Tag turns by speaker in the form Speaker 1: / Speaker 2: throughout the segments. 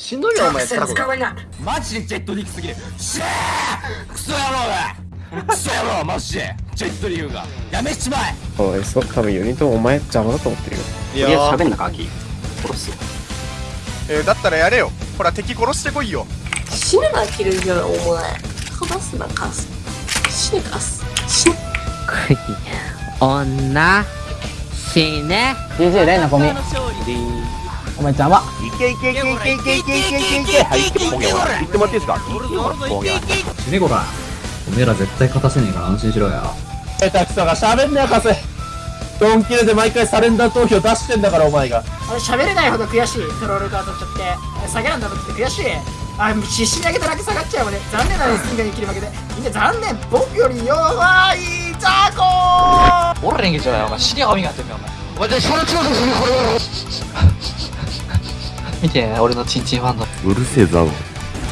Speaker 1: しんどいよお前タコ。が
Speaker 2: マジでジェットリークすぎる。シェークソ野郎がクソ野郎マジで。ジェットリーグが。やめちまえ。
Speaker 3: おいそう多分4人ともお前邪魔だと思ってるよ。
Speaker 1: いやー。
Speaker 4: 喋んなか秋殺すよ。
Speaker 5: えー、だったらやれよ。ほら敵殺してこいよ。
Speaker 6: 死ぬなキルギョお前。話すなカス。死ぬカス。死ぬ
Speaker 7: 女。死ね。
Speaker 8: DJ レイナゴミお前邪魔。
Speaker 1: いけいけいけいけいけいけいけいけいけはいポケモン言ってもらっていいですか
Speaker 9: 死ねこらおめえら絶対勝たせねえから安心しろよ
Speaker 8: 下手くそが喋んなよカスドンキルで毎回サレンダー投票出してんだからお前が
Speaker 7: 俺喋れないほど悔しいトロールが当たっちゃって下げなんだって悔しいあ必死に上げただけ下がっちゃうわね残念なレスキングに切り負けでみんな残念僕より弱いザコ
Speaker 2: 俺連撃じゃないお前死に歯磨いてんねお前お前その調査するこれ見て俺のチンチンファンの
Speaker 3: うるせえぞ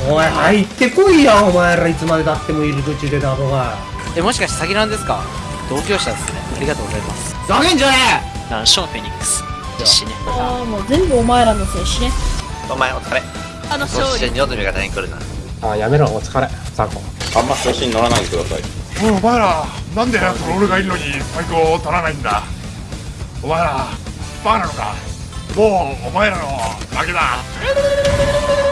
Speaker 8: おい入ってこいやお前らいつまでたっても入り口でだろが。
Speaker 7: えもしかして詐欺なんですか？同業者ですね。ありがとうございます。
Speaker 8: ざけんじゃね
Speaker 7: ナンションフェニックス。死ね
Speaker 6: ああもう全部お前らのせい死ね。
Speaker 1: お前お疲れ。
Speaker 6: あの
Speaker 1: そして二度と味方に来るな。
Speaker 8: あやめろお疲れ。ザコ
Speaker 4: あんま調子に乗らないでください。
Speaker 5: おいお前らなんでトロールがいるのにバイクを取らないんだ？お前らバカなのか？もうお前らの負けだ。